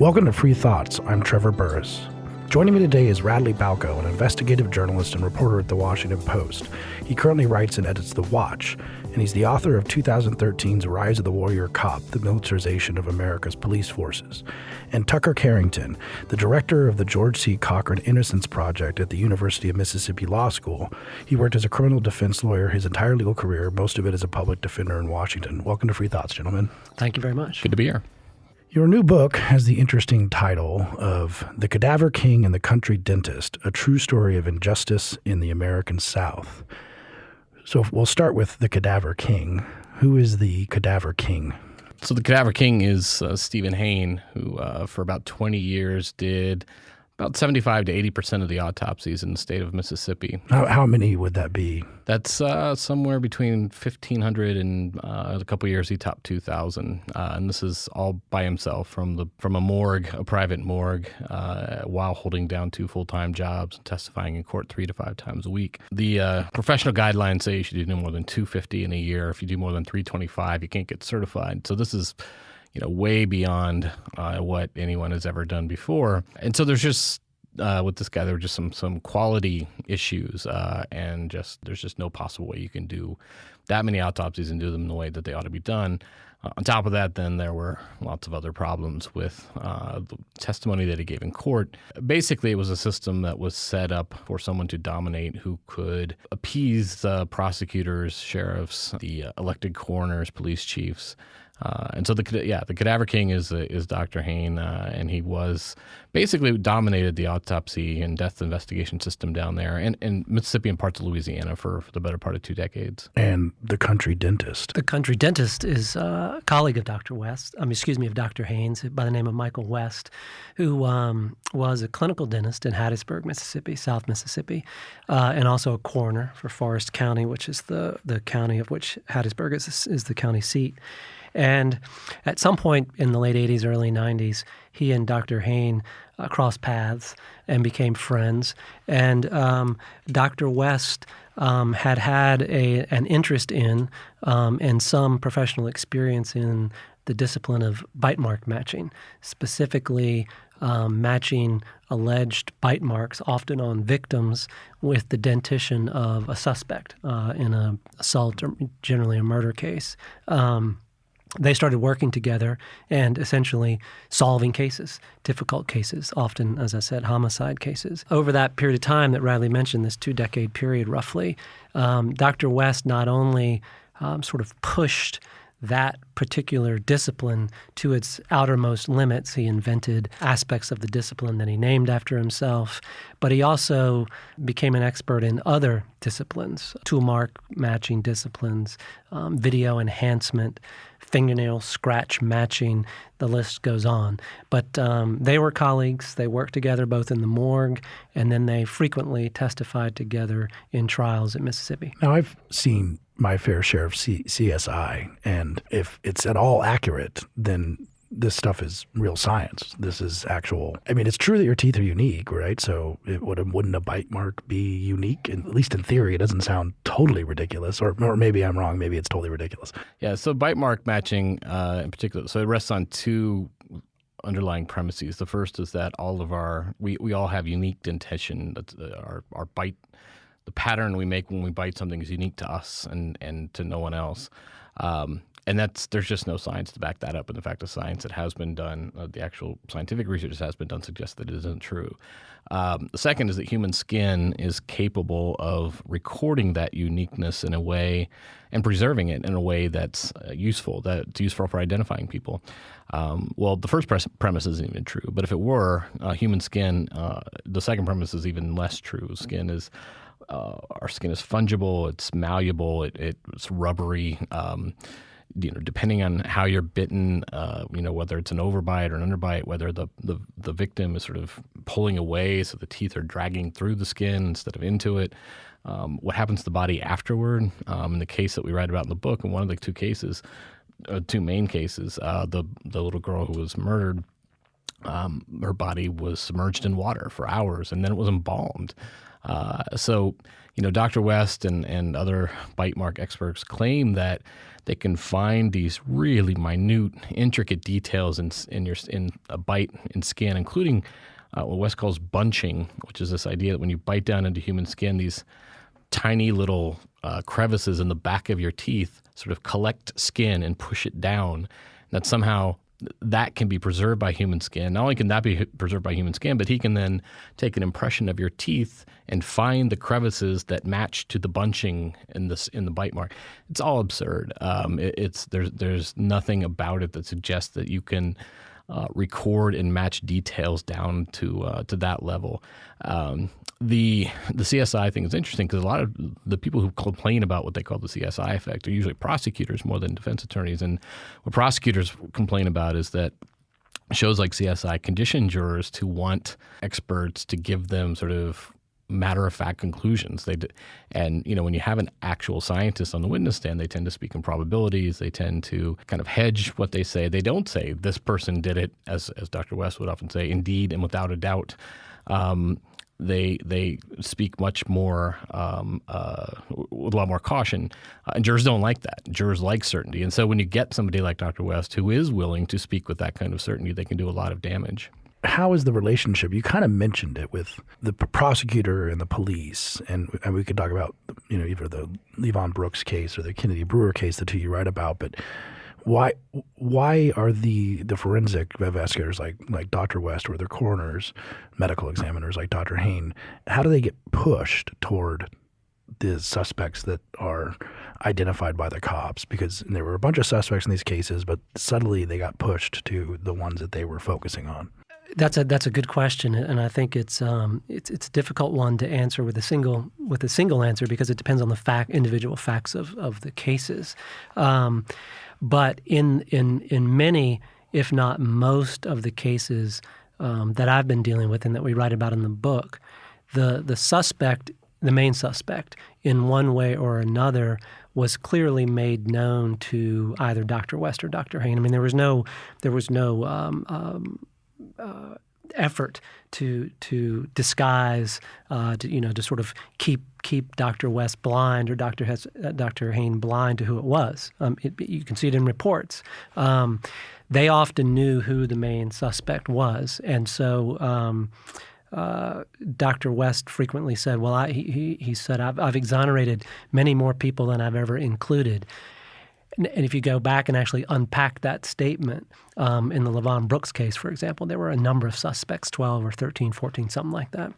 Welcome to Free Thoughts. I'm Trevor Burrus. Joining me today is Radley Balko, an investigative journalist and reporter at The Washington Post. He currently writes and edits The Watch, and he's the author of 2013's Rise of the Warrior Cop The Militarization of America's Police Forces. And Tucker Carrington, the director of the George C. Cochran Innocence Project at the University of Mississippi Law School. He worked as a criminal defense lawyer his entire legal career, most of it as a public defender in Washington. Welcome to Free Thoughts, gentlemen. Thank you very much. Good to be here. Your new book has the interesting title of The Cadaver King and the Country Dentist A True Story of Injustice in the American South. So we'll start with The Cadaver King. Who is the Cadaver King? So, the Cadaver King is uh, Steven Hayne, who uh, for about 20 years did about 75 to 80 percent of the autopsies in the state of Mississippi. How, how many would that be? That's uh, somewhere between 1,500 and uh, a couple years he topped 2,000, uh, and this is all by himself from the from a morgue, a private morgue, uh, while holding down two full time jobs and testifying in court three to five times a week. The uh, professional guidelines say you should do no more than 250 in a year. If you do more than 325, you can't get certified. So this is you know, way beyond uh, what anyone has ever done before. And so there's just uh, with this guy, there were just some some quality issues, uh, and just there's just no possible way you can do that many autopsies and do them the way that they ought to be done. Uh, on top of that, then there were lots of other problems with uh, the testimony that he gave in court. Basically, it was a system that was set up for someone to dominate who could appease the prosecutors, sheriffs, the elected coroners, police chiefs. Uh, and so the yeah the cadaver king is uh, is Dr. Hayne, uh, and he was basically dominated the autopsy and death investigation system down there, and in Mississippi and parts of Louisiana for, for, the better part of two decades. And the country dentist. The country dentist is a colleague of Dr. West. Um, excuse me, of Dr. Haynes, by the name of Michael West, who um, was a clinical dentist in Hattiesburg, Mississippi, South Mississippi, uh, and also a coroner for Forrest County, which is the the county of which Hattiesburg is is the county seat. And at some point in the late 80s, early 90s, he and Dr. Hayne uh, crossed paths and became friends. And um, Dr. West um, had had a, an interest in um, and some professional experience in the discipline of bite mark matching, specifically um, matching alleged bite marks, often on victims, with the dentition of a suspect uh, in an assault or generally a murder case. Um, they started working together and essentially solving cases, difficult cases, often, as I said, homicide cases. Over that period of time that Radley mentioned, this two decade period roughly, um, Dr. West not only um, sort of pushed that particular discipline to its outermost limits. He invented aspects of the discipline that he named after himself, but he also became an expert in other disciplines, tool mark matching disciplines, um, video enhancement, fingernail scratch matching. The list goes on. But um, they were colleagues. They worked together both in the morgue and then they frequently testified together in trials at Mississippi. Now, I've seen my fair share of C- CSI, and if it's at all accurate, then this stuff is real science. This is actual. I mean, it's true that your teeth are unique, right? So, it would wouldn't a bite mark be unique? And at least in theory, it doesn't sound totally ridiculous. Or, or maybe I'm wrong. Maybe it's totally ridiculous. Yeah. So, bite mark matching, uh, in particular, so it rests on two underlying premises. The first is that all of our we, we all have unique dentition. That's uh, our our bite. The pattern we make when we bite something is unique to us and, and to no one else. Um, and that's there's just no science to back that up. And the fact of science that has been done, uh, the actual scientific research that has been done, suggests that it isn't true. Um, the second is that human skin is capable of recording that uniqueness in a way and preserving it in a way that's uh, useful, that's useful for identifying people. Um, well, the first pre- premise isn't even true, but if it were, uh, human skin, uh, the second premise is even less true. Skin is uh, our skin is fungible, it's malleable, it, it's rubbery. Um, you know, depending on how you're bitten, uh, you know, whether it's an overbite or an underbite, whether the, the, the victim is sort of pulling away, so the teeth are dragging through the skin instead of into it. Um, what happens to the body afterward? Um, in the case that we write about in the book, in one of the two cases, uh, two main cases, uh, the the little girl who was murdered, um, her body was submerged in water for hours, and then it was embalmed. Uh, so, you know, Dr. West and, and other bite mark experts claim that they can find these really minute, intricate details in, in your in a bite in skin, including uh, what West calls bunching, which is this idea that when you bite down into human skin, these tiny little uh, crevices in the back of your teeth sort of collect skin and push it down. That somehow that can be preserved by human skin. Not only can that be preserved by human skin, but he can then take an impression of your teeth and find the crevices that match to the bunching in this in the bite mark. It's all absurd. Um, it, it's there's there's nothing about it that suggests that you can uh, record and match details down to uh, to that level. Um, the the CSI thing is interesting because a lot of the people who complain about what they call the CSI effect are usually prosecutors more than defense attorneys. And what prosecutors complain about is that shows like CSI condition jurors to want experts to give them sort of matter of fact conclusions. They and you know when you have an actual scientist on the witness stand, they tend to speak in probabilities. They tend to kind of hedge what they say. They don't say this person did it, as as Dr. West would often say, indeed and without a doubt. Um, they they speak much more um, uh, with a lot more caution, uh, and jurors don't like that. Jurors like certainty, and so when you get somebody like Dr. West who is willing to speak with that kind of certainty, they can do a lot of damage. How is the relationship? You kind of mentioned it with the prosecutor and the police, and, and we could talk about you know either the Levon Brooks case or the Kennedy Brewer case, the two you write about, but why why are the the forensic investigators like like Dr. West or the coroners, medical examiners like Dr. Hayne, how do they get pushed toward the suspects that are identified by the cops? Because there were a bunch of suspects in these cases, but suddenly they got pushed to the ones that they were focusing on. That's a that's a good question, and I think it's um, it's it's a difficult one to answer with a single with a single answer because it depends on the fact individual facts of of the cases. Um, but in in in many, if not most, of the cases um, that I've been dealing with and that we write about in the book, the the suspect, the main suspect, in one way or another, was clearly made known to either Dr. West or Dr. Hayne. I mean, there was no there was no um, um, uh, effort to to disguise, uh, to, you know, to sort of keep keep Dr. West blind or Dr. Hes- uh, Dr. Hayne blind to who it was. Um, it, you can see it in reports. Um, they often knew who the main suspect was, and so. Um, uh, Dr. West frequently said, "Well, I, he, he said I've, I've exonerated many more people than I've ever included." And if you go back and actually unpack that statement um, in the Levon Brooks case, for example, there were a number of suspects 12 or 13, 14, something like that.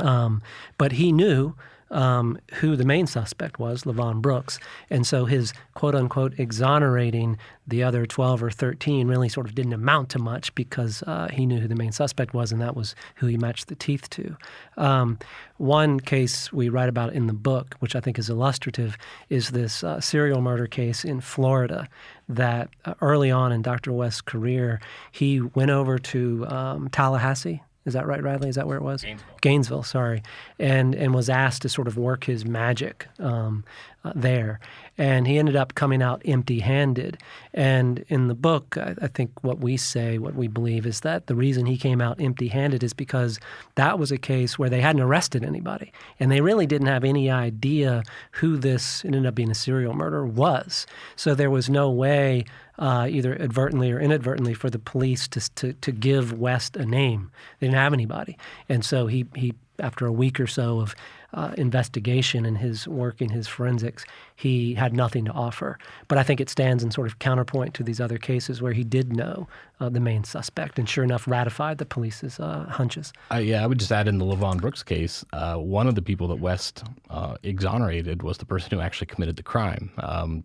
Um, but he knew um, who the main suspect was, Levon Brooks. And so his quote unquote exonerating the other 12 or 13 really sort of didn't amount to much because uh, he knew who the main suspect was, and that was who he matched the teeth to. Um, one case we write about in the book, which I think is illustrative, is this uh, serial murder case in Florida that uh, early on in Dr. West's career, he went over to um, Tallahassee, is that right, Radley? Is that where it was? Gainesville. Gainesville, sorry. And and was asked to sort of work his magic um, uh, there. And he ended up coming out empty handed. And in the book, I, I, think what we say, what we believe, is that the reason he came out empty handed is because that was a case where they hadn't arrested anybody. And they really didn't have any idea who this ended up being a serial murder was. So there was no way uh, either advertently or inadvertently, for the police to, to, to give West a name. They didn't have anybody. And so he, he after a week or so of uh, investigation and his work in his forensics, he had nothing to offer. But I think it stands in sort of counterpoint to these other cases where he did know uh, the main suspect and sure enough ratified the police's uh, hunches. Uh, yeah, I would just add in the Levon Brooks case, uh, one of the people that West uh, exonerated was the person who actually committed the crime. Um,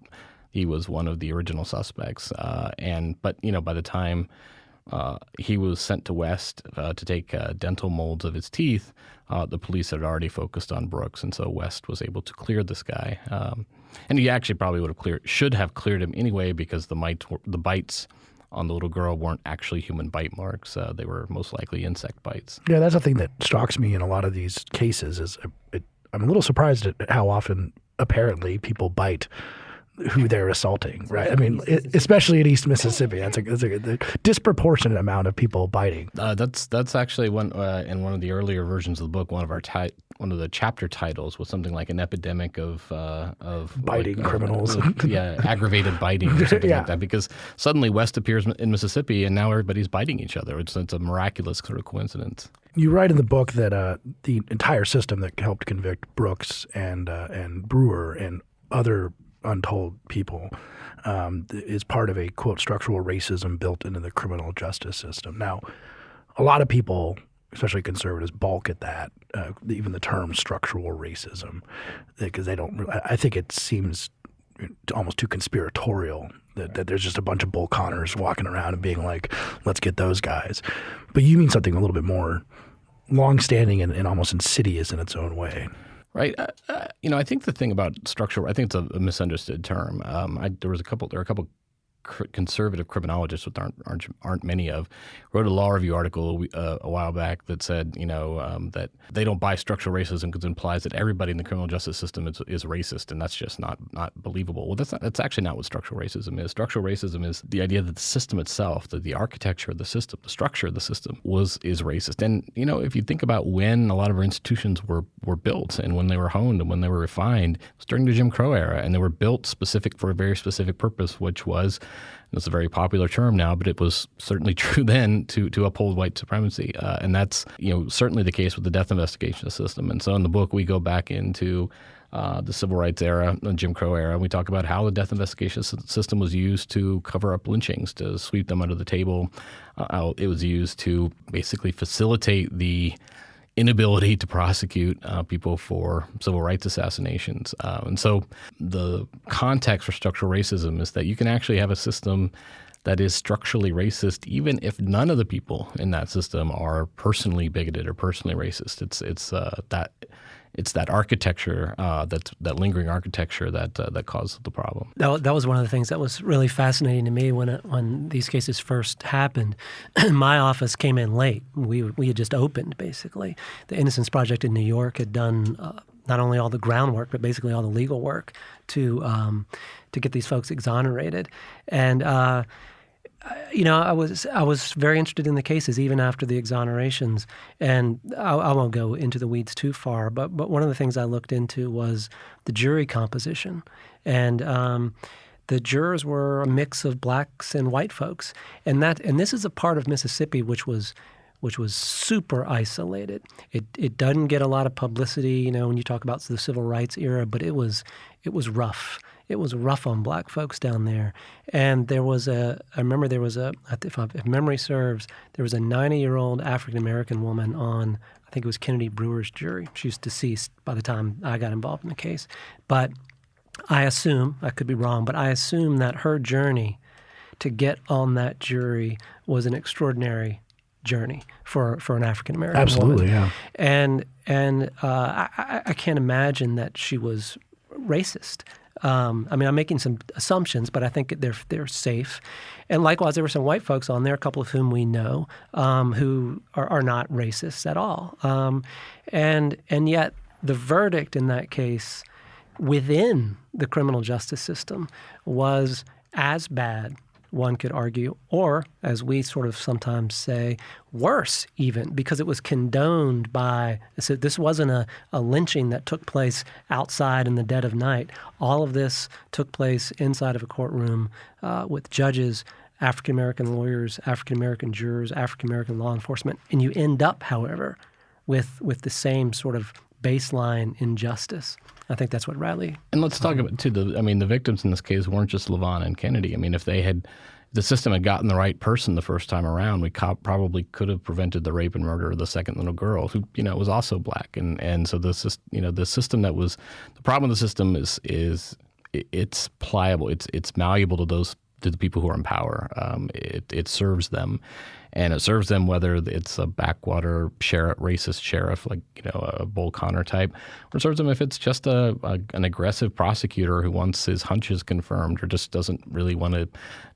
he was one of the original suspects. Uh, and but you know, by the time uh, he was sent to West uh, to take uh, dental molds of his teeth, uh, the police had already focused on Brooks, and so West was able to clear this guy. Um, and he actually probably would have cleared, should have cleared him anyway, because the mites, the bites on the little girl weren't actually human bite marks. Uh, they were most likely insect bites. Yeah, that's the thing that strikes me in a lot of these cases. Is it, I'm a little surprised at how often apparently people bite who they're assaulting, right? I mean, especially in East Mississippi, that's a, that's a, a disproportionate amount of people biting. Uh, that's that's actually one uh, in one of the earlier versions of the book. One of our ti- one of the chapter titles was something like an epidemic of uh, of biting like, uh, criminals. yeah, aggravated biting or something Yeah. like that. Because suddenly West appears in Mississippi, and now everybody's biting each other. It's it's a miraculous sort of coincidence. You write in the book that uh, the entire system that helped convict Brooks and uh, and Brewer and other untold people um, is part of a quote structural racism built into the criminal justice system. Now, a lot of people, especially conservatives, balk at that, uh, even the term structural racism, because they don't. I think it seems almost too conspiratorial that, that there's just a bunch of bull connors walking around and being like, let's get those guys. But you mean something a little bit more long-standing and, and almost insidious in its own way. Right. Uh, uh, you know, I think the thing about structural, I think it's a, a misunderstood term. Um, I, there was a couple, there are a couple cr- conservative criminologists, which aren't, aren't aren't many of, wrote a law review article uh, a while back that said, you know, um, that they don't buy structural racism because it implies that everybody in the criminal justice system is, is racist, and that's just not not believable. Well, that's not, that's actually not what structural racism is. Structural racism is the idea that the system itself, that the architecture of the system, the structure of the system, was is racist. And you know, if you think about when a lot of our institutions were were built and when they were honed and when they were refined, it was during the Jim Crow era, and they were built specific for a very specific purpose, which was it's a very popular term now, but it was certainly true then to to uphold white supremacy, uh, and that's you know certainly the case with the death investigation system. And so in the book we go back into uh, the civil rights era, the Jim Crow era, and we talk about how the death investigation system was used to cover up lynchings, to sweep them under the table. Uh, it was used to basically facilitate the inability to prosecute uh, people for civil rights assassinations. Uh, and so the context for structural racism is that you can actually have a system that is structurally racist, even if none of the people in that system are personally bigoted or personally racist. It's it's uh, that it's that architecture, uh, that that lingering architecture that uh, that caused the problem. That, that was one of the things that was really fascinating to me when it, when these cases first happened. My office came in late. We we had just opened basically. The Innocence Project in New York had done uh, not only all the groundwork but basically all the legal work to um, to get these folks exonerated. And uh, you know, I was I was very interested in the cases even after the exonerations, and I, I won't go into the weeds too far. But but one of the things I looked into was the jury composition, and um, the jurors were a mix of blacks and white folks, and that and this is a part of Mississippi which was which was super isolated. It it doesn't get a lot of publicity, you know, when you talk about the civil rights era, but it was it was rough. It was rough on black folks down there, and there was a. I remember there was a. If, I, if memory serves, there was a 90-year-old African American woman on. I think it was Kennedy Brewer's jury. She's deceased by the time I got involved in the case, but I assume I could be wrong, but I assume that her journey to get on that jury was an extraordinary journey for for an African American Absolutely, woman. yeah. And and uh, I- I can't imagine that she was racist. Um, I mean, I'm making some assumptions, but I think they're they're safe. And likewise, there were some white folks on there, a couple of whom we know, um, who are, are not racists at all. Um, and and yet, the verdict in that case, within the criminal justice system, was as bad one could argue, or as we sort of sometimes say, worse even, because it was condoned by. So this wasn't a, a lynching that took place outside in the dead of night. All of this took place inside of a courtroom uh, with judges, African American lawyers, African American jurors, African American law enforcement, and you end up, however, with with the same sort of baseline injustice. I think that's what Radley And let's talk about too. The I mean, the victims in this case weren't just Levon and Kennedy. I mean, if they had, the system had gotten the right person the first time around, we co- probably could have prevented the rape and murder of the second little girl, who you know was also black. And and so this is you know the system that was the problem with the system is is it's pliable. It's it's malleable to those to the people who are in power. Um, it it serves them, and it serves them whether it's a backwater sheriff, racist sheriff like you know a Bull Connor type, or serves them if it's just a, a an aggressive prosecutor who wants his hunches confirmed or just doesn't really want to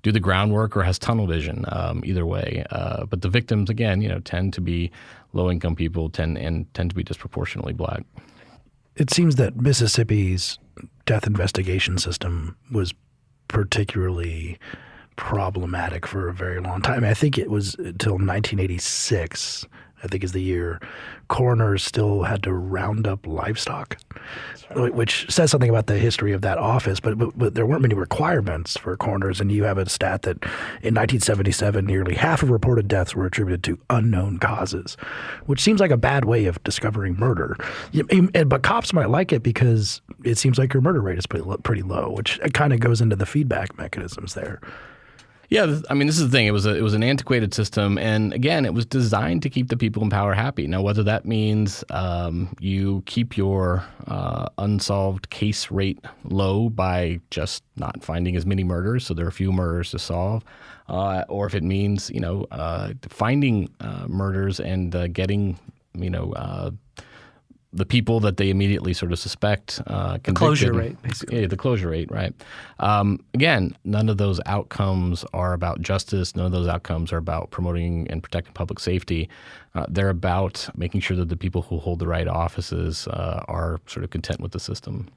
do the groundwork or has tunnel vision. Um, either way, uh, but the victims again, you know, tend to be low income people, tend and tend to be disproportionately black. it seems that Mississippi's death investigation system was particularly problematic for a very long time. I think it was until 1986 I think is the year, coroners still had to round up livestock, right. which says something about the history of that office. But, but, but there weren't many requirements for coroners, and you have a stat that in 1977, nearly half of reported deaths were attributed to unknown causes, which seems like a bad way of discovering murder. But cops might like it because it seems like your murder rate is pretty pretty low, which kind of goes into the feedback mechanisms there. Yeah, I mean, this is the thing. It was a, it was an antiquated system, and again, it was designed to keep the people in power happy. Now, whether that means um, you keep your uh, unsolved case rate low by just not finding as many murders, so there are a few murders to solve, uh, or if it means you know uh, finding uh, murders and uh, getting you know uh, the people that they immediately sort of suspect uh, the closure rate, basically. Yeah, the closure rate, right? Um, again, none of those outcomes are about justice. None of those outcomes are about promoting and protecting public safety. Uh, they're about making sure that the people who hold the right offices uh, are sort of content with the system.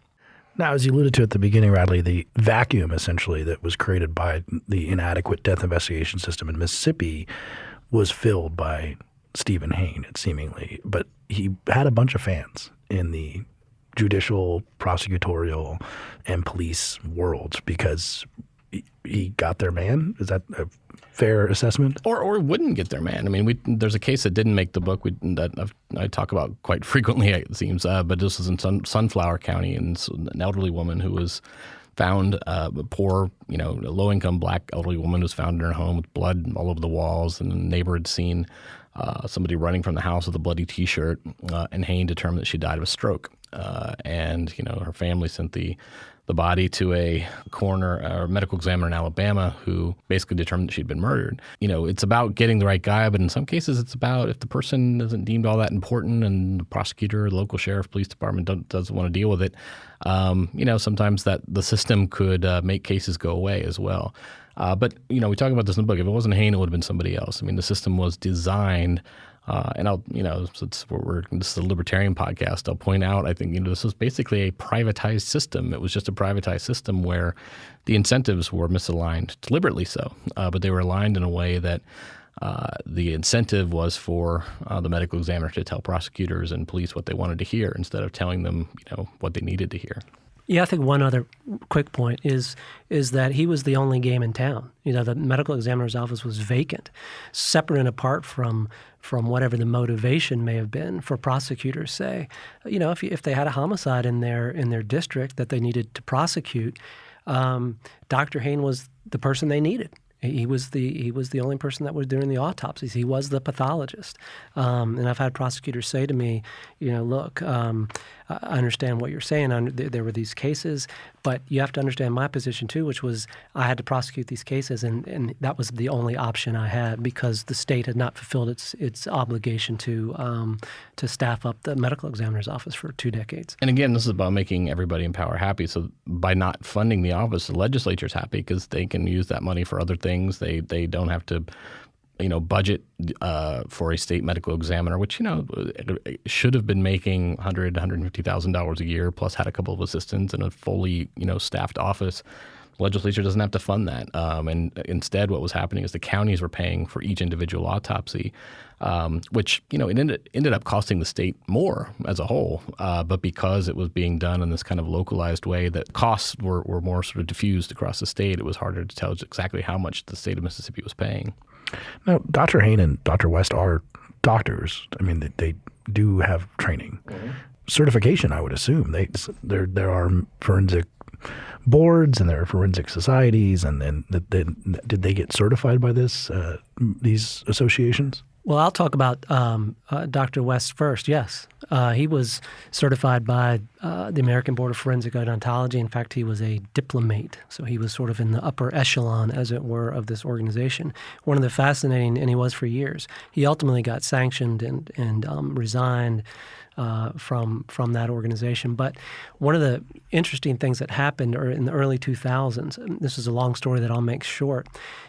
Now, as you alluded to at the beginning, Radley, the vacuum essentially that was created by the inadequate death investigation system in Mississippi was filled by Steven Hayne, it seemingly, but he had a bunch of fans in the judicial, prosecutorial, and police worlds because he got their man. Is that a fair assessment? Or or wouldn't get their man. I mean, we, there's a case that didn't make the book we, that I've, i talk about quite frequently. It seems, uh, but this was in Sun, Sunflower County, and an elderly woman who was found uh, a poor, you know, low income black elderly woman was found in her home with blood all over the walls, and a neighbor had seen uh, somebody running from the house with a bloody T-shirt, uh, and Hayne determined that she died of a stroke. Uh, and you know, her family sent the the body to a coroner or medical examiner in Alabama who basically determined that she'd been murdered. You know, it's about getting the right guy, but in some cases, it's about if the person isn't deemed all that important and the prosecutor, the local sheriff, police department doesn't want to deal with it. Um, you know, sometimes that the system could uh, make cases go away as well. Uh, but you know, we talk about this in the book. If it wasn't Hayne, it would have been somebody else. I mean, the system was designed. Uh, and I'll, you know, since we're, this is a libertarian podcast, I'll point out, I think, you know, this was basically a privatized system. It was just a privatized system where the incentives were misaligned, deliberately so, uh, but they were aligned in a way that uh, the incentive was for uh, the medical examiner to tell prosecutors and police what they wanted to hear instead of telling them, you know, what they needed to hear. Yeah, I think one other quick point is is that he was the only game in town. You know, the medical examiner's office was vacant, separate and apart from from whatever the motivation may have been for prosecutors. Say, you know, if if they had a homicide in their in their district that they needed to prosecute, um, Dr. Hayne was the person they needed. He was the he was the only person that was doing the autopsies. He was the pathologist. Um, and I've had prosecutors say to me, you know, look, um, I understand what you're saying. There were these cases, but you have to understand my position too, which was I had to prosecute these cases, and, and that was the only option I had because the state had not fulfilled its its obligation to um, to staff up the medical examiner's office for two decades. And again, this is about making everybody in power happy. So by not funding the office, the legislature's happy because they can use that money for other things. They they don't have to you know, budget uh, for a state medical examiner, which you know should have been making hundred, hundred fifty thousand dollars a year, plus had a couple of assistants and a fully you know staffed office. The legislature doesn't have to fund that, um, and instead, what was happening is the counties were paying for each individual autopsy, um, which you know it ended ended up costing the state more as a whole. Uh, but because it was being done in this kind of localized way, that costs were, were more sort of diffused across the state. It was harder to tell exactly how much the state of Mississippi was paying. Now, Dr. Hayne and Dr. West are doctors. I mean, they, they do have training, mm-hmm. certification. I would assume they there there are forensic boards and there are forensic societies, and then did they get certified by this uh, these associations? Well, I'll talk about um, uh, Dr. West first. Yes, uh, he was certified by uh, the American Board of Forensic Odontology. In fact, he was a diplomate, so he was sort of in the upper echelon, as it were, of this organization. One of the fascinating, and he was for years. He ultimately got sanctioned and and um, resigned. Uh, from from that organization. But one of the interesting things that happened in the early 2000s, this is a long story that I'll make short,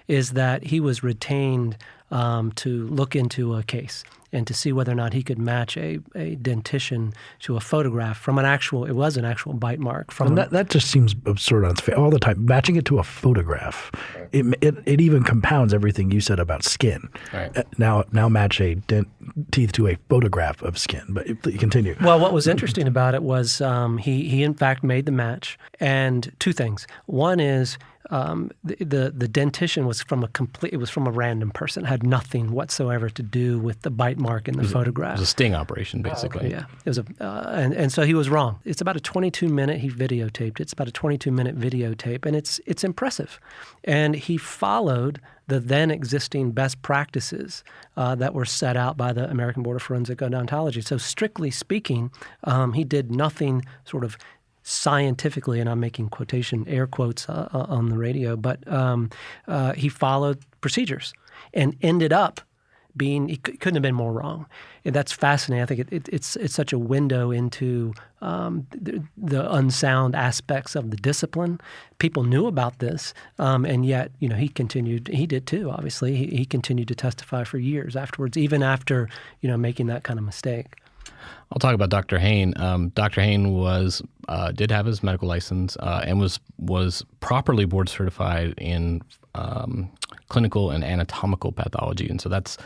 is that he was retained um, to look into a case. And to see whether or not he could match a, a dentition to a photograph from an actual, it was an actual bite mark. From and that, that just seems absurd on its face all the time. Matching it to a photograph, it, it, it even compounds everything you said about skin. Right. Uh, now, now match a dent, teeth to a photograph of skin. But continue. Well, what was interesting about it was um, he, he, in fact, made the match. And two things. One is um, the, the, the dentition was from a complete. It was from a random person. It had nothing whatsoever to do with the bite mark in the it photograph. It was a sting operation, basically. Oh, okay. Yeah, it was a, uh, and and so he was wrong. It's about a 22 minute. He videotaped. It's about a 22 minute videotape, and it's it's impressive. And he followed the then existing best practices uh, that were set out by the American Board of Forensic Odontology. So strictly speaking, um, he did nothing sort of scientifically, and I'm making quotation air quotes uh, uh, on the radio, but um, uh, he followed procedures and ended up being he couldn't have been more wrong. And that's fascinating. I think it, it, it's it's such a window into um, the, the, unsound aspects of the discipline. People knew about this, um, and yet you know he continued. He did too. Obviously, he, he continued to testify for years afterwards, even after you know making that kind of mistake. I'll talk about Dr. Hayne. Um, Dr. Hayne was uh, did have his medical license uh, and was was properly board certified in um, clinical and anatomical pathology, and so that's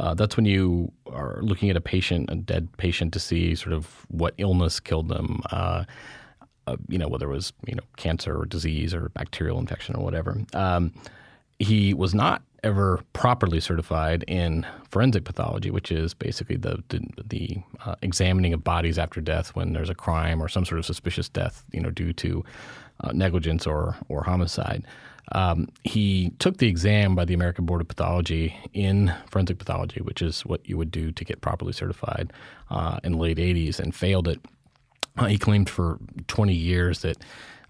uh, that's when you are looking at a patient, a dead patient, to see sort of what illness killed them. Uh, uh, you know, whether it was you know cancer or disease or bacterial infection or whatever. Um, he was not ever properly certified in forensic pathology, which is basically the the, the uh, examining of bodies after death when there's a crime or some sort of suspicious death, you know, due to uh, negligence or or homicide. Um, he took the exam by the American Board of Pathology in forensic pathology, which is what you would do to get properly certified uh, in the late 80s, and failed it. Uh, he claimed for 20 years that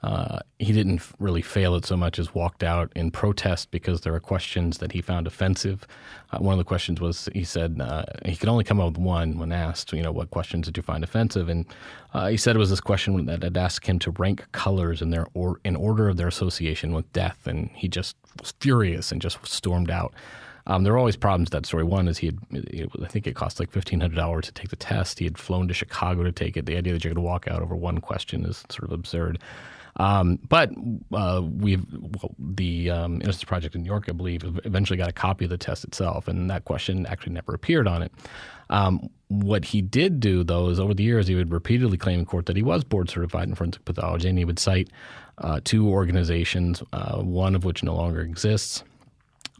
uh, he didn't really fail it so much as walked out in protest because there are questions that he found offensive. Uh, one of the questions was he said uh, he could only come up with one when asked, you know, what questions did you find offensive? And uh, he said it was this question that had asked him to rank colors in their or in order of their association with death, and he just was furious and just stormed out. Um, there were always problems with that story. One is he had, I think it cost like fifteen hundred dollars to take the test. He had flown to Chicago to take it. The idea that you're going to walk out over one question is sort of absurd. Um, but uh, we've well, the um, Innocence Project in New York, I believe, eventually got a copy of the test itself, and that question actually never appeared on it. Um, what he did do, though, is over the years he would repeatedly claim in court that he was board certified in forensic pathology, and he would cite uh, two organizations, uh, one of which no longer exists.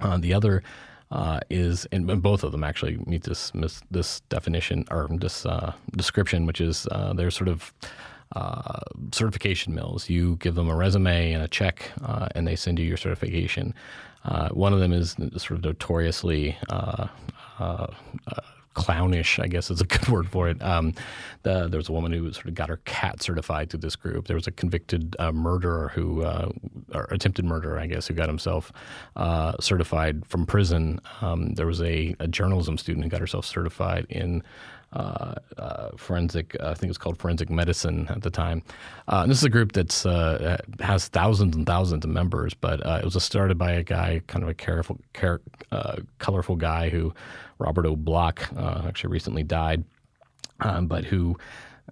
Uh, the other uh, is, and both of them actually meet this this definition or this uh, description, which is uh, they're sort of uh, certification mills. You give them a resume and a check, uh, and they send you your certification. Uh, one of them is sort of notoriously uh, uh, clownish, I guess is a good word for it. Um, the, there was a woman who sort of got her cat certified through this group. There was a convicted uh, murderer who, uh, or attempted murderer, I guess, who got himself uh, certified from prison. Um, there was a, a, journalism student who got herself certified in forensic, uh, I think it was called forensic medicine at the time. this is a group that has thousands and thousands of members, but it was started by a guy, kind of a careful, care, colorful guy who, Robert O'Block, actually recently died, um, but who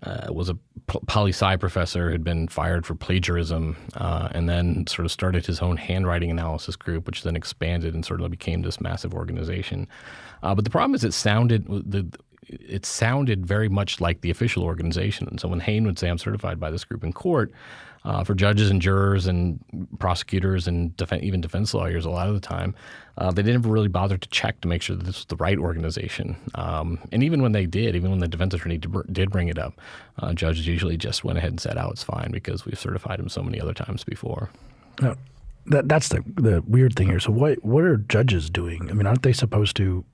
uh, was a poli sci professor who had been fired for plagiarism, uh, and then sort of started his own handwriting analysis group, which then expanded and sort of became this massive organization. Uh, but the problem is, it sounded the it sounded very much like the official organization. And so when Hayne would say, I'm certified by this group in court, uh, for judges and jurors and prosecutors and def- even defense lawyers, a lot of the time, uh, they didn't really bother to check to make sure that this was the right organization. Um, and even when they did, even when the defense attorney did bring it up, uh, judges usually just went ahead and said, "Oh, it's fine," because we've certified him so many other times before. Now, that, that's the the weird thing here. So what what are judges doing? I mean, aren't they supposed to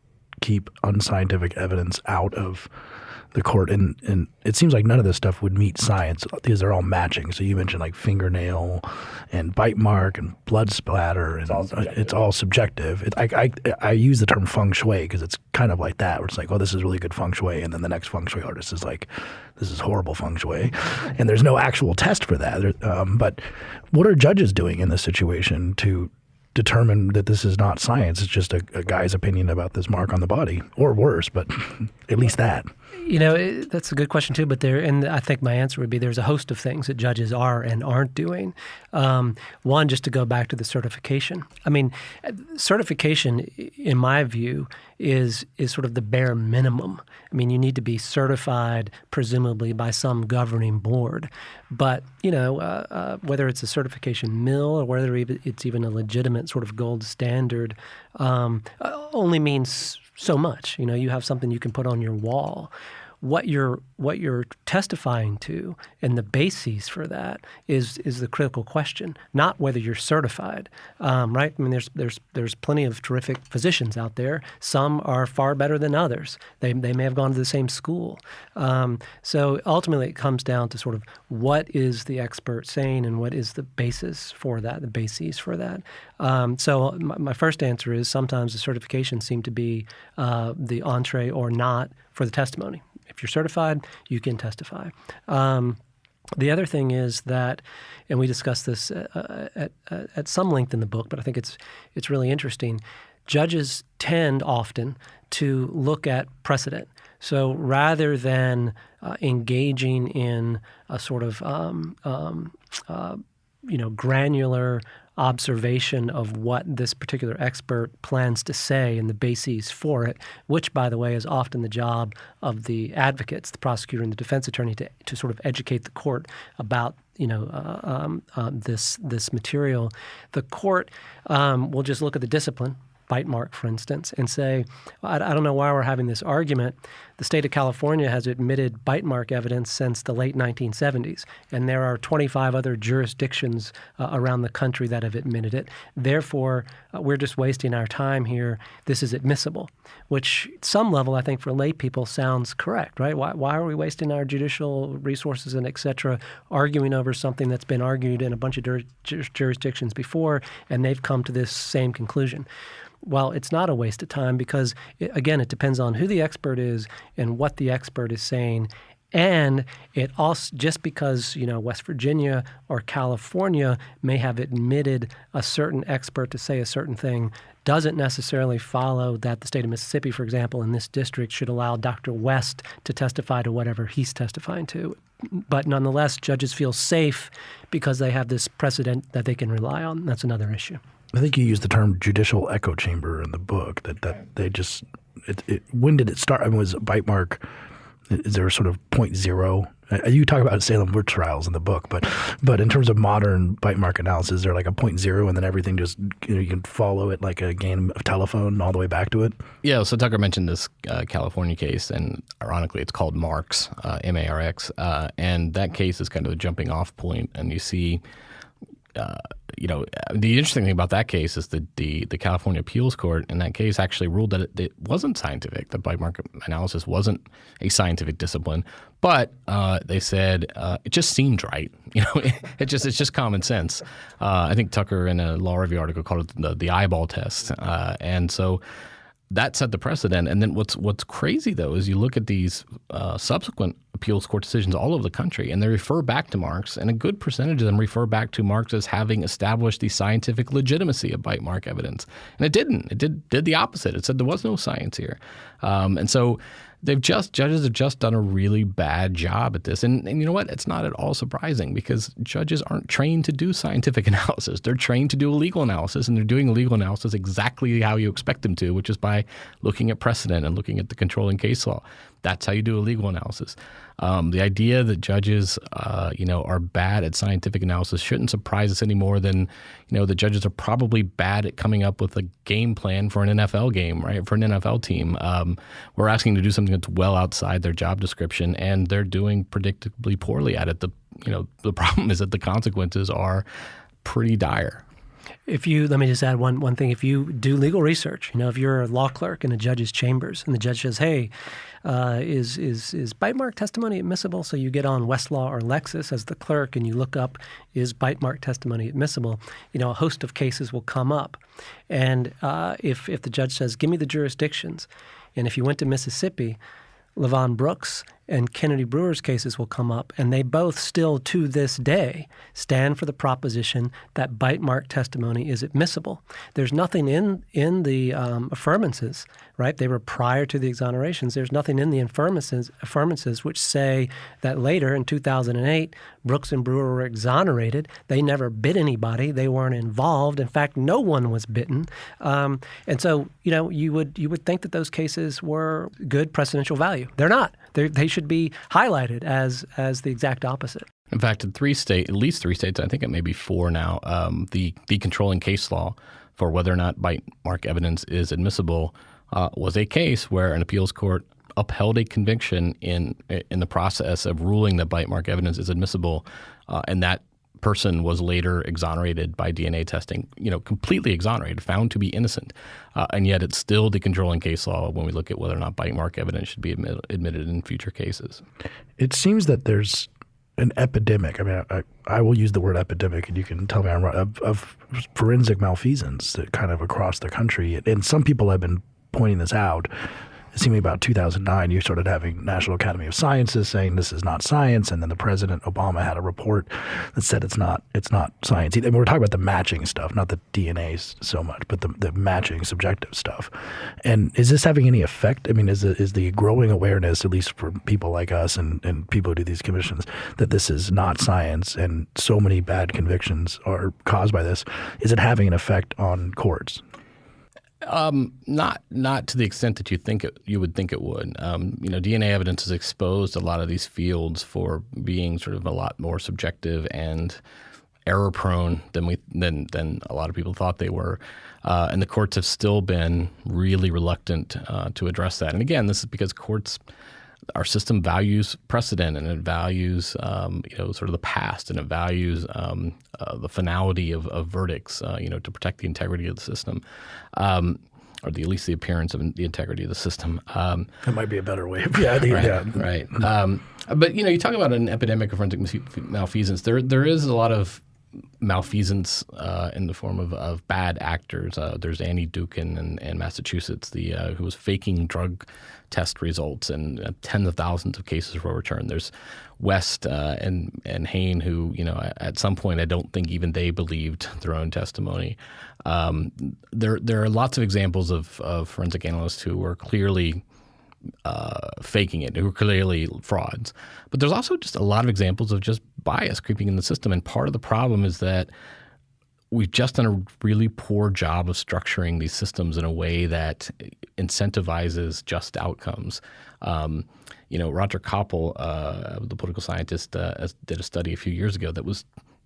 keep unscientific evidence out of the court. And, and it seems like none of this stuff would meet science because they're all matching. So you mentioned like fingernail and bite mark and blood splatter. And it's all subjective. It's all subjective. It, I, I, I use the term feng shui because it's kind of like that, where it's like, oh, this is really good feng shui. And then the next feng shui artist is like, this is horrible feng shui. And there's no actual test for that. Um, but what are judges doing in this situation to determine that this is not science. It's just a, a guy's opinion about this mark on the body, or worse, but at least that. You know, it, that's a good question too. But there, and I think my answer would be there's a host of things that judges are and aren't doing. Um, one, just to go back to the certification. I mean, certification, in my view, is is sort of the bare minimum. I mean, you need to be certified, presumably by some governing board. But you know, uh, uh, whether it's a certification mill or whether it's even a legitimate sort of gold standard, um, uh, only means so much. You know, you have something you can put on your wall what you're what you're testifying to and the bases for that is is the critical question, not whether you're certified, um, right? I mean, there's there's there's plenty of terrific physicians out there. Some are far better than others. They they may have gone to the same school. Um, so ultimately, it comes down to sort of what is the expert saying and what is the basis for that, the bases for that. Um, so my, my, first answer is sometimes the certifications seem to be uh, the entree or not for the testimony. If you're certified, you can testify. Um, the other thing is that, and we discussed this uh, uh at, uh, at some length in the book, but I think it's it's really interesting. Judges tend often to look at precedent. So rather than uh, engaging in a sort of um, um, uh, you know granular observation of what this particular expert plans to say and the bases for it, which, by the way, is often the job of the advocates, the prosecutor and the defense attorney, to, to sort of educate the court about you know uh, um, uh, this this material. The court um, will just look at the discipline bite mark, for instance, and say, I, I, don't know why we're having this argument. The state of California has admitted bite mark evidence since the late 1970s, and there are 25 other jurisdictions uh, around the country that have admitted it. Therefore, uh, we're just wasting our time here. This is admissible, which, at some level, I think for lay people sounds correct, right? Why, why are we wasting our judicial resources and et cetera arguing over something that's been argued in a bunch of jurisdictions before, and they've come to this same conclusion? well, it's not a waste of time because, again, it depends on who the expert is and what the expert is saying. And it also, just because, you know, West Virginia or California may have admitted a certain expert to say a certain thing, doesn't necessarily follow that the state of Mississippi, for example, in this district, should allow Dr. West to testify to whatever he's testifying to. But nonetheless, judges feel safe because they have this precedent that they can rely on. That's another issue. I think you use the term judicial echo chamber in the book. That that they just it, it, when did it start? I mean, was bite mark? Is there a sort of point zero? Uh, you talk about Salem witch trials in the book, but but in terms of modern bite mark analysis, is there like a point zero, and then everything just you, know, you can follow it like a game of telephone all the way back to it. Yeah. So Tucker mentioned this uh, California case, and ironically, it's called Marx, uh, M A R X, uh, and that case is kind of a jumping off point, and you see uh, you know, the interesting thing about that case is that the, the California Appeals Court in that case actually ruled that it, it wasn't scientific. The bite mark analysis wasn't a scientific discipline, but uh, they said uh, it just seemed right. You know, it, it, just it's just common sense. Uh, I think Tucker in a law review article called it the, the eyeball test, uh, and so that set the precedent. And then what's what's crazy though is you look at these uh, subsequent appeals court decisions all over the country, and they refer back to Marx, and a good percentage of them refer back to Marx as having established the scientific legitimacy of bite mark evidence, and it didn't. It did did the opposite. It said there was no science here, um, and so they've just judges have just done a really bad job at this. And, and you know what? It's not at all surprising because judges aren't trained to do scientific analysis. They're trained to do a legal analysis, and they're doing a legal analysis exactly how you expect them to, which is by looking at precedent and looking at the controlling case law. That's how you do a legal analysis. Um, the idea that judges, uh, you know, are bad at scientific analysis shouldn't surprise us any more than, you know, the judges are probably bad at coming up with a game plan for an NFL game, right? For an NFL team, um, we're asking to do something that's well outside their job description, and they're doing predictably poorly at it. The, you know, the problem is that the consequences are pretty dire. If you let me just add one one thing. If you do legal research, you know, if you're a law clerk in a judge's chambers and the judge says, "Hey, uh, is is is bite mark testimony admissible?" So you get on Westlaw or Lexis as the clerk and you look up, "Is bite mark testimony admissible?" You know, a host of cases will come up, and uh, if if the judge says, "Give me the jurisdictions," and if you went to Mississippi, Levon Brooks and Kennedy Brewer's cases will come up, and they both still to this day stand for the proposition that bite mark testimony is admissible. There's nothing in in the um, affirmances, right? They were prior to the exonerations. There's nothing in the affirmances, affirmances which say that later in 2008, Brooks and Brewer were exonerated. They never bit anybody. They weren't involved. In fact, no one was bitten. Um, and so, you know, you would you would think that those cases were good precedential value. They're not. They're, they should be highlighted as as the exact opposite. In fact, in three states, at least three states, I think it may be four now, um, the the controlling case law for whether or not bite mark evidence is admissible uh, was a case where an appeals court upheld a conviction in in the process of ruling that bite mark evidence is admissible, uh, and that person was later exonerated by DNA testing, you know, completely exonerated, found to be innocent. Uh, and yet it's still the controlling case law when we look at whether or not bite mark evidence should be admit, admitted in future cases. It seems that there's an epidemic. I mean, I, I will use the word epidemic, and you can tell me I'm wrong, of, of forensic malfeasance that kind of across the country. And some people have been pointing this out seemed about 2009, you started having National Academy of Sciences saying this is not science, and then the President Obama had a report that said it's not it's not science. We're talking about the matching stuff, not the DNA so much, but the, the matching subjective stuff. And is this having any effect? I mean, is the, is the growing awareness, at least for people like us and, and people who do these commissions, that this is not science and so many bad convictions are caused by this, is it having an effect on courts? Um, not not to the extent that you think it, you would think it would. Um, you know, DNA evidence has exposed a lot of these fields for being sort of a lot more subjective and error prone than we than than a lot of people thought they were. Uh, and the courts have still been really reluctant uh, to address that. And again, this is because courts our system values precedent and it values um, you know sort of the past and it values um, uh, the finality of, of verdicts uh, you know to protect the integrity of the system um, or the, at least the appearance of the integrity of the system. Um, that might be a better way. Of, yeah, right, yeah. right. Um, but you know, you talk about an epidemic of forensic malfeasance. There, there is a lot of malfeasance uh, in the form of, of bad actors. Uh, there's Annie Dookhan in, in Massachusetts, the uh, who was faking drug test results, and uh, tens of thousands of cases were returned. There's West uh, and and Hayne, who you know at some point I don't think even they believed their own testimony. Um, there there are lots of examples of, of forensic analysts who were clearly uh, faking it, who are clearly frauds. But there's also just a lot of examples of just bias creeping in the system. And part of the problem is that we've just done a really poor job of structuring these systems in a way that incentivizes just outcomes. Um, you know, Roger Koppl, uh, the political scientist, uh, did a study a few years ago that was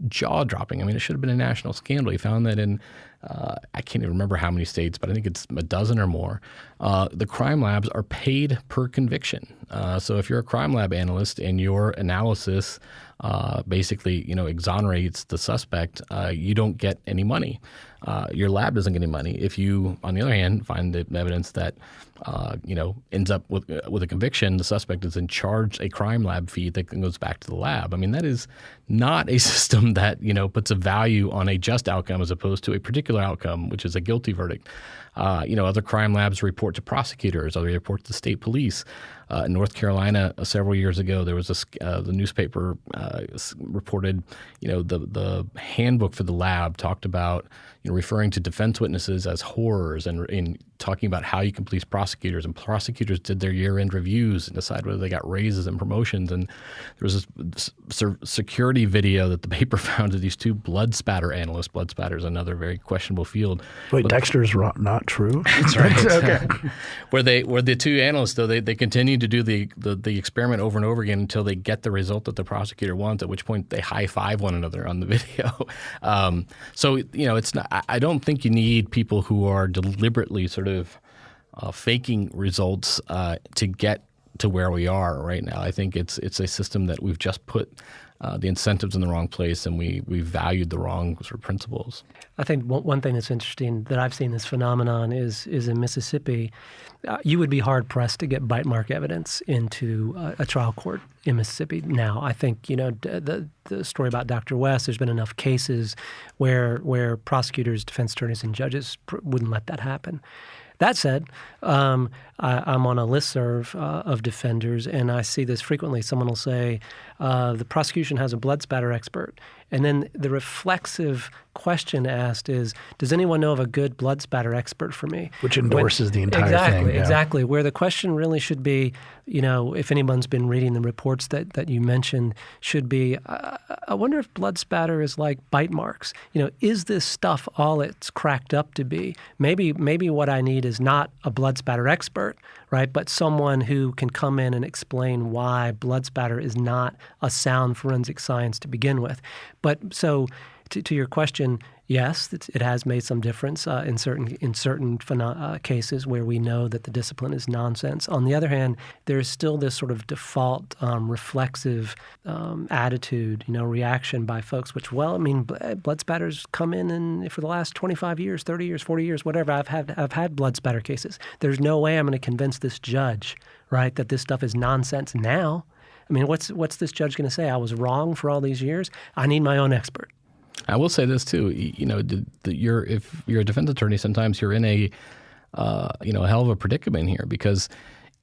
jaw dropping. I mean, it should have been a national scandal. He found that in, uh, I can't even remember how many states, but I think it's a dozen or more, uh, the crime labs are paid per conviction. Uh, so if you're a crime lab analyst and your analysis uh, basically, you know, exonerates the suspect, uh, you don't get any money. Uh, your lab doesn't get any money. If you, on the other hand, find the evidence that you know, ends up with with a conviction, the suspect is in charge a crime lab fee that goes back to the lab. I mean, that is not a system that you know puts a value on a just outcome as opposed to a particular outcome, which is a guilty verdict. Uh, you know, other crime labs report to prosecutors, other report to state police. Uh, in North Carolina, uh, several years ago, there was a uh, the newspaper uh, reported, you know, the the handbook for the lab talked about you know, referring to defense witnesses as horrors and in talking about how you can police prosecutors. And prosecutors did their year-end reviews and decide whether they got raises and promotions. And there was this security video that the paper found of these two blood spatter analysts. Blood spatter is another very questionable field. Wait, but, Dexter's not true. That's right. okay. where they where the two analysts though they, they continue to do the, the the experiment over and over again until they get the result that the prosecutor wants. At which point they high five one another on the video. Um, so you know it's not I don't think you need people who are deliberately sort of uh, faking results uh, to get to where we are right now. I think it's it's a system that we've just put uh, the incentives in the wrong place and we we valued the wrong sort of principles. I think one, one thing that's interesting that I've seen this phenomenon is is in Mississippi, uh, you would be hard pressed to get bite mark evidence into a, a trial court in Mississippi now. I think you know the the story about Dr. West. There's been enough cases where where prosecutors, defense attorneys, and judges pr- wouldn't let that happen. That said, um, I, am on a list serve uh, of defenders, and I see this frequently. Someone will say, uh, the prosecution has a blood spatter expert. And then the reflexive question asked is, does anyone know of a good blood spatter expert for me? Which endorses when, the entire exactly, thing. Exactly, yeah. exactly. Where the question really should be, you know, if anyone's been reading the reports that, that you mentioned, should be, uh, I wonder if blood spatter is like bite marks. You know, is this stuff all it's cracked up to be? Maybe, maybe what I need is not a blood spatter expert, right? But someone who can come in and explain why blood spatter is not a sound forensic science to begin with. But so to, to your question, yes, it has made some difference uh, in certain in certain uh, cases where we know that the discipline is nonsense. On the other hand, there is still this sort of default um, reflexive um, attitude, you know, reaction by folks. Which, well, I mean, blood spatters come in, and for the last 25 years, 30 years, 40 years, whatever, I've had I've had blood spatter cases. There's no way I'm going to convince this judge, right, that this stuff is nonsense now. I mean, what's what's this judge going to say? I was wrong for all these years. I need my own expert. I will say this too. You know, the, the, you're if you're a defense attorney, sometimes you're in a uh, you know a hell of a predicament here because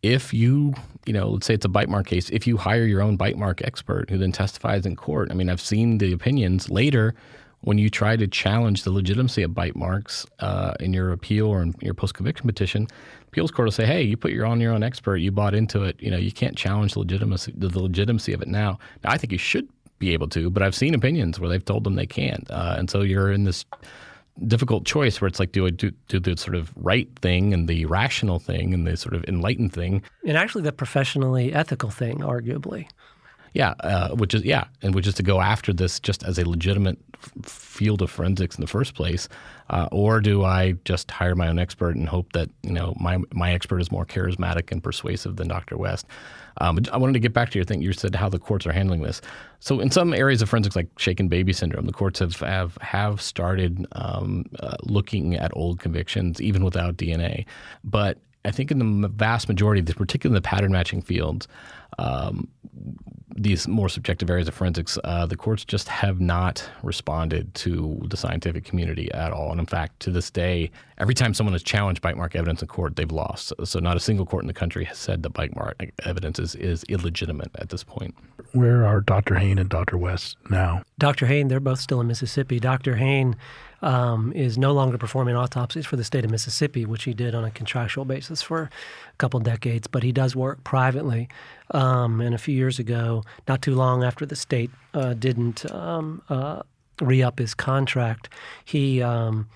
if you you know let's say it's a bite mark case, if you hire your own bite mark expert who then testifies in court, I mean, I've seen the opinions later when you try to challenge the legitimacy of bite marks uh, in your appeal or in your post conviction petition, appeals court will say, "Hey, you put your on your own expert, you bought into it. You know, you can't challenge the legitimacy the legitimacy of it now." Now, I think you should be able to, but I've seen opinions where they've told them they can't, uh, and so you're in this difficult choice where it's like do I do, do the sort of right thing and the rational thing and the sort of enlightened thing, and actually the professionally ethical thing, arguably. Yeah, uh, which is yeah, and which is to go after this just as a legitimate f- field of forensics in the first place, uh, or do I just hire my own expert and hope that you know my my expert is more charismatic and persuasive than Dr. West? Um, I wanted to get back to your thing. You said how the courts are handling this. So in some areas of forensics, like shaken baby syndrome, the courts have have, have started um, uh, looking at old convictions even without DNA, but I think in the vast majority particularly in the pattern matching fields, um, these more subjective areas of forensics, uh, the courts just have not responded to the scientific community at all. And in fact, to this day, every time someone has challenged bite mark evidence in court, they've lost. So not a single court in the country has said that bite mark evidence is, is illegitimate at this point. Where are Dr. Hayne and Dr. West now? Dr. Hayne, they're both still in Mississippi. Dr. Hayne um, is no longer performing autopsies for the state of Mississippi, which he did on a contractual basis for a couple decades, but he does work privately. Um, and a few years ago, not too long after the state uh, didn't um, uh, re up his contract, he um,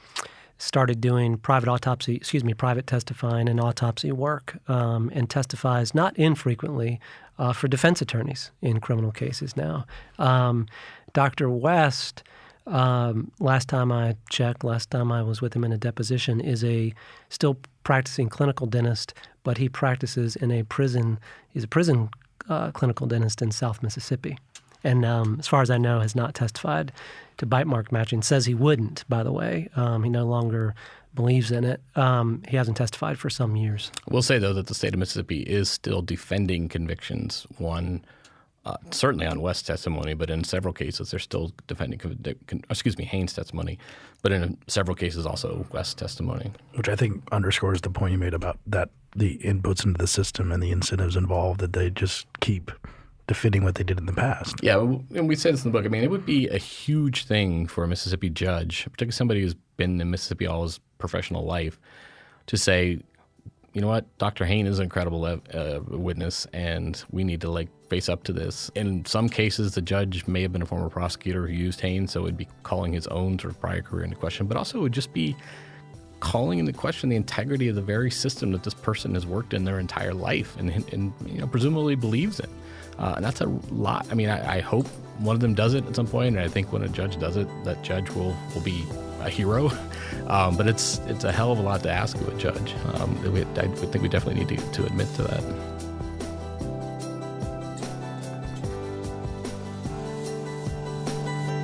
started doing private autopsy, excuse me, private testifying and autopsy work, um, and testifies not infrequently uh, for defense attorneys in criminal cases now. Um, Dr. West um, last time I checked, last time I was with him in a deposition, is a still practicing clinical dentist, but he practices in a prison. He's a prison uh, clinical dentist in South Mississippi, and um, as far as I know, has not testified to bite mark matching. Says he wouldn't. By the way, um, he no longer believes in it. Um, he hasn't testified for some years. We'll say though that the state of Mississippi is still defending convictions. One uh, certainly on West's testimony, but in several cases they're still defending, excuse me, Hayne's testimony, but in several cases also West's testimony. Which I think underscores the point you made about that the inputs into the system and the incentives involved that they just keep defending what they did in the past. Yeah, and we say this in the book. I mean, it would be a huge thing for a Mississippi judge, particularly somebody who's been in Mississippi all his professional life, to say, you know what, Dr. Hayne is an incredible uh, witness, and we need to like face up to this. In some cases, the judge may have been a former prosecutor who used Hayne, so it would be calling his own sort of prior career into question, but also it would just be calling into question the integrity of the very system that this person has worked in their entire life and, and you know presumably believes in. Uh, and that's a lot. I mean, I, I, hope one of them does it at some point, and I think when a judge does it, that judge will will be a hero. Um, but it's it's a hell of a lot to ask of a judge. Um, we, I think we definitely need to, to admit to that.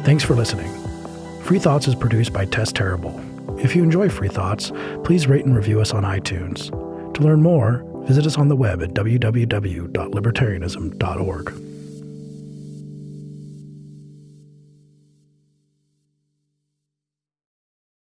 Thanks for listening. Free Thoughts is produced by Tess Terrible. If you enjoy Free Thoughts, please rate and review us on iTunes. To learn more, visit us on the web at www.libertarianism.org.